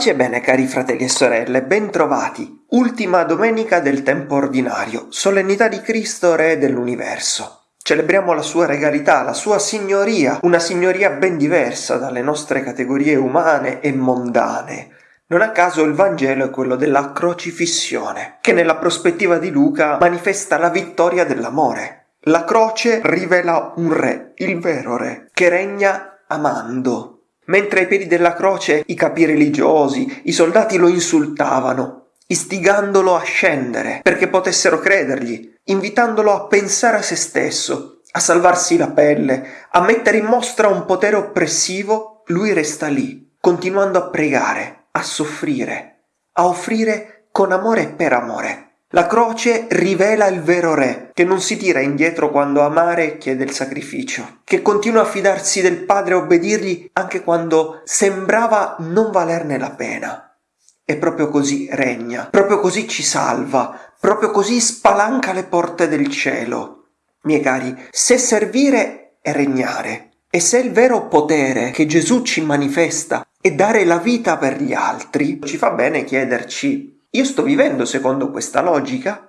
Pace e bene cari fratelli e sorelle, bentrovati. Ultima domenica del tempo ordinario, solennità di Cristo Re dell'universo. Celebriamo la sua regalità, la sua signoria, una signoria ben diversa dalle nostre categorie umane e mondane. Non a caso il Vangelo è quello della crocifissione, che nella prospettiva di Luca manifesta la vittoria dell'amore. La croce rivela un re, il vero re, che regna amando, mentre ai piedi della croce i capi religiosi, i soldati lo insultavano, istigandolo a scendere perché potessero credergli, invitandolo a pensare a se stesso, a salvarsi la pelle, a mettere in mostra un potere oppressivo, lui resta lì, continuando a pregare, a soffrire, a offrire con amore e per amore. La croce rivela il vero re, che non si tira indietro quando amare chiede il sacrificio, che continua a fidarsi del Padre e obbedirgli anche quando sembrava non valerne la pena. E proprio così regna, proprio così ci salva, proprio così spalanca le porte del cielo. Miei cari, se servire è regnare, e se il vero potere che Gesù ci manifesta è dare la vita per gli altri, ci fa bene chiederci io sto vivendo secondo questa logica?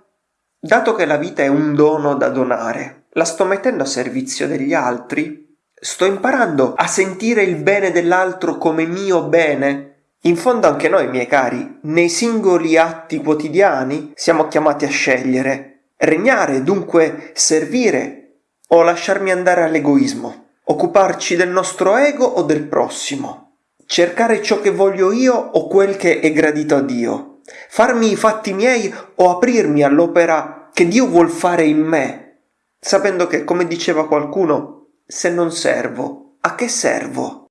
Dato che la vita è un dono da donare, la sto mettendo a servizio degli altri? Sto imparando a sentire il bene dell'altro come mio bene? In fondo anche noi, miei cari, nei singoli atti quotidiani siamo chiamati a scegliere. Regnare, dunque servire o lasciarmi andare all'egoismo, occuparci del nostro ego o del prossimo, cercare ciò che voglio io o quel che è gradito a Dio farmi i fatti miei o aprirmi all'opera che Dio vuol fare in me, sapendo che, come diceva qualcuno, se non servo, a che servo?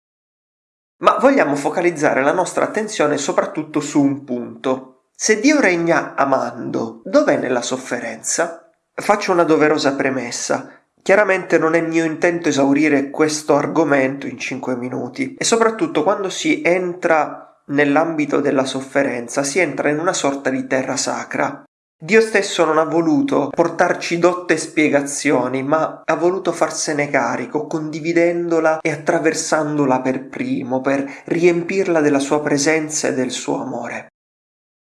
Ma vogliamo focalizzare la nostra attenzione soprattutto su un punto. Se Dio regna amando, dov'è nella sofferenza? Faccio una doverosa premessa. Chiaramente non è mio intento esaurire questo argomento in cinque minuti e soprattutto quando si entra nell'ambito della sofferenza si entra in una sorta di terra sacra. Dio stesso non ha voluto portarci dotte spiegazioni, ma ha voluto farsene carico, condividendola e attraversandola per primo, per riempirla della sua presenza e del suo amore.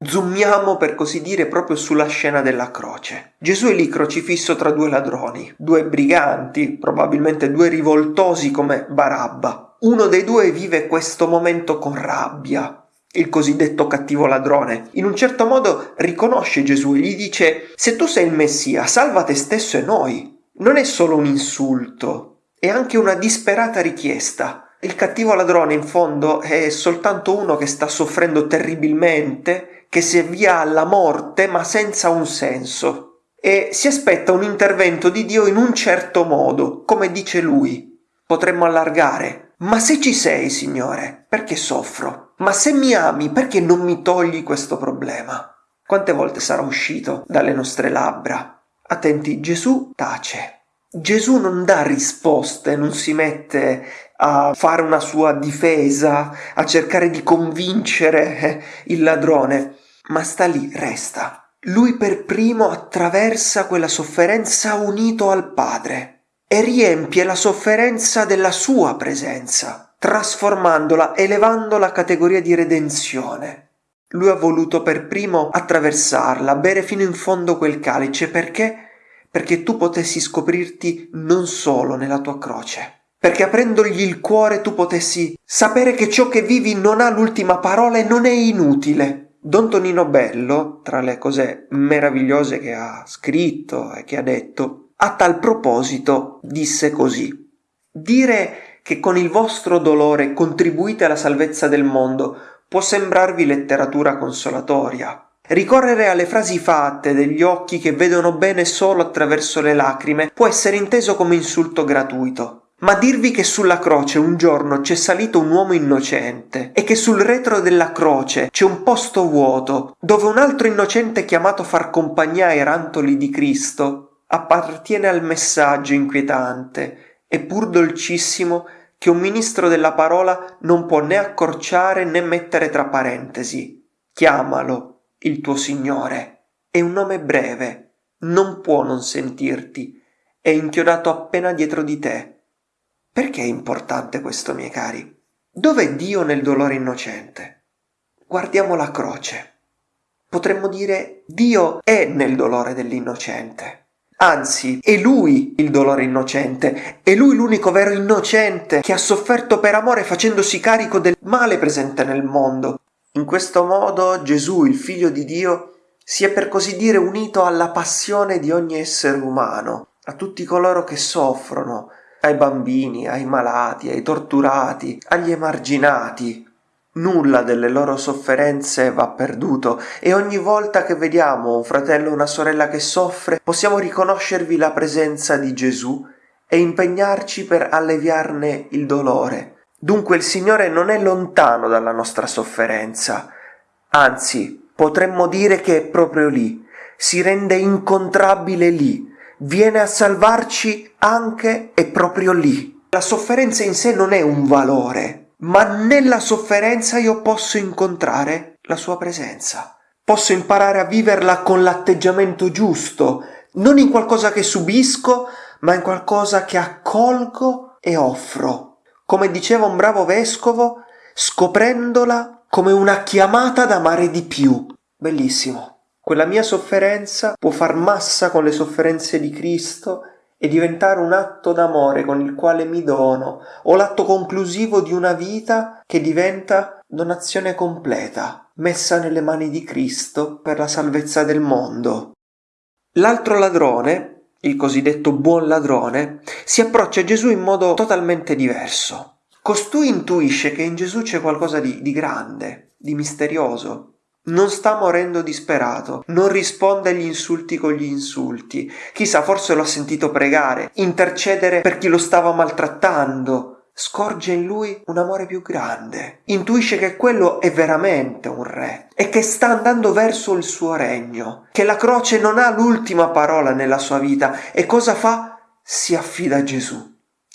Zoomiamo per così dire proprio sulla scena della croce. Gesù è lì crocifisso tra due ladroni, due briganti, probabilmente due rivoltosi come Barabba. Uno dei due vive questo momento con rabbia, il cosiddetto cattivo ladrone. In un certo modo riconosce Gesù e gli dice se tu sei il Messia, salva te stesso e noi. Non è solo un insulto, è anche una disperata richiesta. Il cattivo ladrone in fondo è soltanto uno che sta soffrendo terribilmente, che si avvia alla morte ma senza un senso. E si aspetta un intervento di Dio in un certo modo, come dice lui. Potremmo allargare, ma se ci sei, Signore, perché soffro? Ma se mi ami, perché non mi togli questo problema? Quante volte sarà uscito dalle nostre labbra? Attenti, Gesù tace. Gesù non dà risposte, non si mette a fare una sua difesa, a cercare di convincere eh, il ladrone, ma sta lì, resta. Lui per primo attraversa quella sofferenza unito al Padre e riempie la sofferenza della sua presenza, trasformandola, elevando la categoria di redenzione. Lui ha voluto per primo attraversarla, bere fino in fondo quel calice, perché? Perché tu potessi scoprirti non solo nella tua croce, perché aprendogli il cuore tu potessi sapere che ciò che vivi non ha l'ultima parola e non è inutile. Don Tonino Bello, tra le cose meravigliose che ha scritto e che ha detto, a tal proposito disse così Dire che con il vostro dolore contribuite alla salvezza del mondo può sembrarvi letteratura consolatoria. Ricorrere alle frasi fatte degli occhi che vedono bene solo attraverso le lacrime può essere inteso come insulto gratuito. Ma dirvi che sulla croce un giorno c'è salito un uomo innocente e che sul retro della croce c'è un posto vuoto dove un altro innocente chiamato far compagnia ai rantoli di Cristo appartiene al messaggio inquietante e pur dolcissimo che un ministro della parola non può né accorciare né mettere tra parentesi. Chiamalo, il tuo Signore. È un nome breve, non può non sentirti, è inchiodato appena dietro di te. Perché è importante questo, miei cari? Dov'è Dio nel dolore innocente? Guardiamo la croce. Potremmo dire Dio è nel dolore dell'innocente. Anzi, è lui il dolore innocente, è lui l'unico vero innocente che ha sofferto per amore facendosi carico del male presente nel mondo. In questo modo Gesù, il figlio di Dio, si è per così dire unito alla passione di ogni essere umano, a tutti coloro che soffrono, ai bambini, ai malati, ai torturati, agli emarginati, Nulla delle loro sofferenze va perduto e ogni volta che vediamo un fratello o una sorella che soffre possiamo riconoscervi la presenza di Gesù e impegnarci per alleviarne il dolore. Dunque il Signore non è lontano dalla nostra sofferenza, anzi potremmo dire che è proprio lì, si rende incontrabile lì, viene a salvarci anche e proprio lì. La sofferenza in sé non è un valore, ma nella sofferenza io posso incontrare la sua presenza. Posso imparare a viverla con l'atteggiamento giusto, non in qualcosa che subisco, ma in qualcosa che accolgo e offro. Come diceva un bravo vescovo, scoprendola come una chiamata ad amare di più. Bellissimo. Quella mia sofferenza può far massa con le sofferenze di Cristo e diventare un atto d'amore con il quale mi dono, o l'atto conclusivo di una vita che diventa donazione completa, messa nelle mani di Cristo per la salvezza del mondo. L'altro ladrone, il cosiddetto buon ladrone, si approccia a Gesù in modo totalmente diverso. Costui intuisce che in Gesù c'è qualcosa di, di grande, di misterioso, non sta morendo disperato, non risponde agli insulti con gli insulti. Chissà, forse lo ha sentito pregare, intercedere per chi lo stava maltrattando. Scorge in lui un amore più grande. Intuisce che quello è veramente un re e che sta andando verso il suo regno, che la croce non ha l'ultima parola nella sua vita e cosa fa? Si affida a Gesù.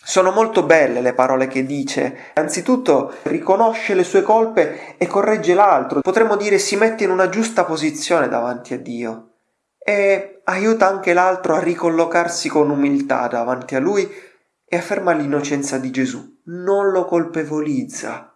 Sono molto belle le parole che dice. Anzitutto riconosce le sue colpe e corregge l'altro. Potremmo dire si mette in una giusta posizione davanti a Dio e aiuta anche l'altro a ricollocarsi con umiltà davanti a lui e afferma l'innocenza di Gesù. Non lo colpevolizza.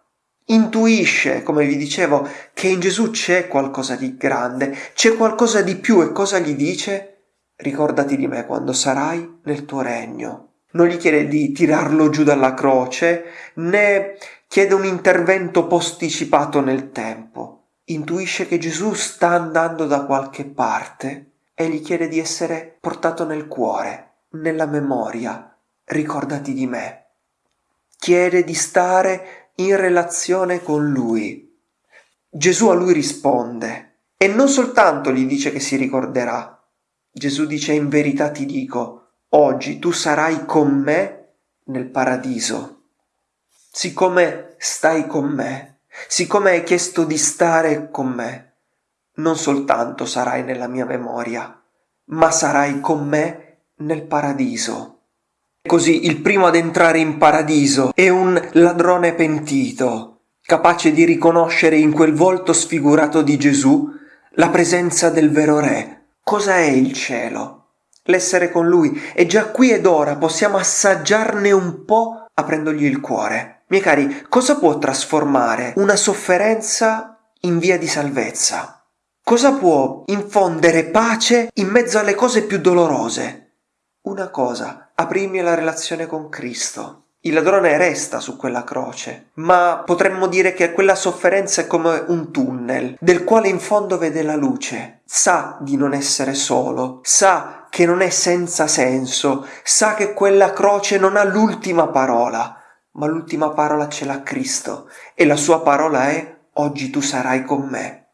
Intuisce, come vi dicevo, che in Gesù c'è qualcosa di grande, c'è qualcosa di più e cosa gli dice? Ricordati di me quando sarai nel tuo regno non gli chiede di tirarlo giù dalla croce, né chiede un intervento posticipato nel tempo. Intuisce che Gesù sta andando da qualche parte e gli chiede di essere portato nel cuore, nella memoria. Ricordati di me. Chiede di stare in relazione con lui. Gesù a lui risponde e non soltanto gli dice che si ricorderà. Gesù dice in verità ti dico, oggi tu sarai con me nel paradiso. Siccome stai con me, siccome hai chiesto di stare con me, non soltanto sarai nella mia memoria, ma sarai con me nel paradiso. Così il primo ad entrare in paradiso è un ladrone pentito, capace di riconoscere in quel volto sfigurato di Gesù la presenza del vero Re. Cosa è il cielo? L'essere con lui e già qui ed ora possiamo assaggiarne un po' aprendogli il cuore. Miei cari, cosa può trasformare una sofferenza in via di salvezza? Cosa può infondere pace in mezzo alle cose più dolorose? Una cosa, aprirmi la relazione con Cristo. Il ladrone resta su quella croce, ma potremmo dire che quella sofferenza è come un tunnel, del quale in fondo vede la luce. Sa di non essere solo, sa che non è senza senso, sa che quella croce non ha l'ultima parola, ma l'ultima parola ce l'ha Cristo e la sua parola è oggi tu sarai con me.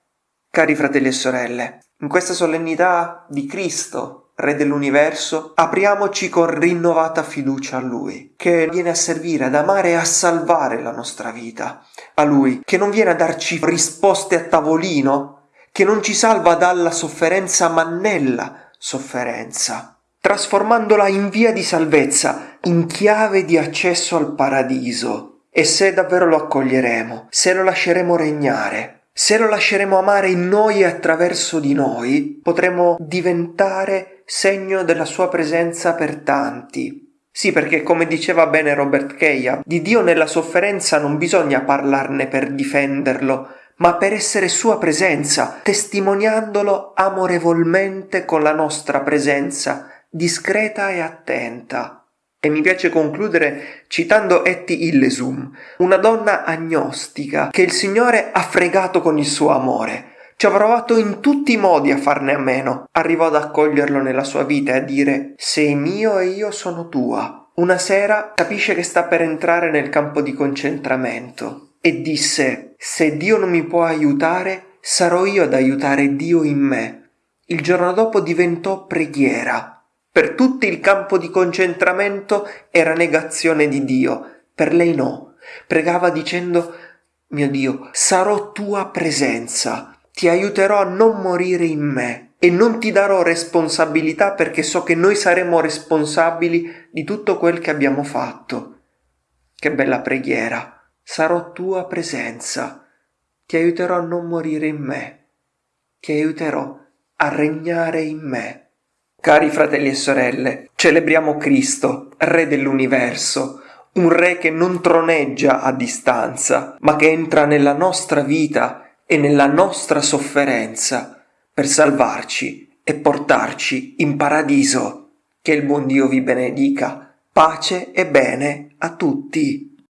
Cari fratelli e sorelle, in questa solennità di Cristo, Re dell'universo, apriamoci con rinnovata fiducia a Lui, che viene a servire, ad amare e a salvare la nostra vita, a Lui, che non viene a darci risposte a tavolino, che non ci salva dalla sofferenza ma nella sofferenza, trasformandola in via di salvezza, in chiave di accesso al paradiso. E se davvero lo accoglieremo, se lo lasceremo regnare, se lo lasceremo amare in noi e attraverso di noi, potremo diventare segno della sua presenza per tanti, Sì, perché come diceva bene Robert Keia, di Dio nella sofferenza non bisogna parlarne per difenderlo, ma per essere sua presenza, testimoniandolo amorevolmente con la nostra presenza, discreta e attenta. E mi piace concludere citando Etty Illesum, una donna agnostica che il Signore ha fregato con il suo amore. Ci ha provato in tutti i modi a farne a meno. Arrivò ad accoglierlo nella sua vita e a dire sei mio e io sono tua. Una sera capisce che sta per entrare nel campo di concentramento e disse se Dio non mi può aiutare, sarò io ad aiutare Dio in me. Il giorno dopo diventò preghiera per tutti il campo di concentramento era negazione di Dio, per lei no. Pregava dicendo mio Dio, sarò tua presenza, ti aiuterò a non morire in me e non ti darò responsabilità perché so che noi saremo responsabili di tutto quel che abbiamo fatto. Che bella preghiera, sarò tua presenza, ti aiuterò a non morire in me, ti aiuterò a regnare in me. Cari fratelli e sorelle, celebriamo Cristo, Re dell'universo, un Re che non troneggia a distanza, ma che entra nella nostra vita e nella nostra sofferenza per salvarci e portarci in paradiso. Che il buon Dio vi benedica. Pace e bene a tutti.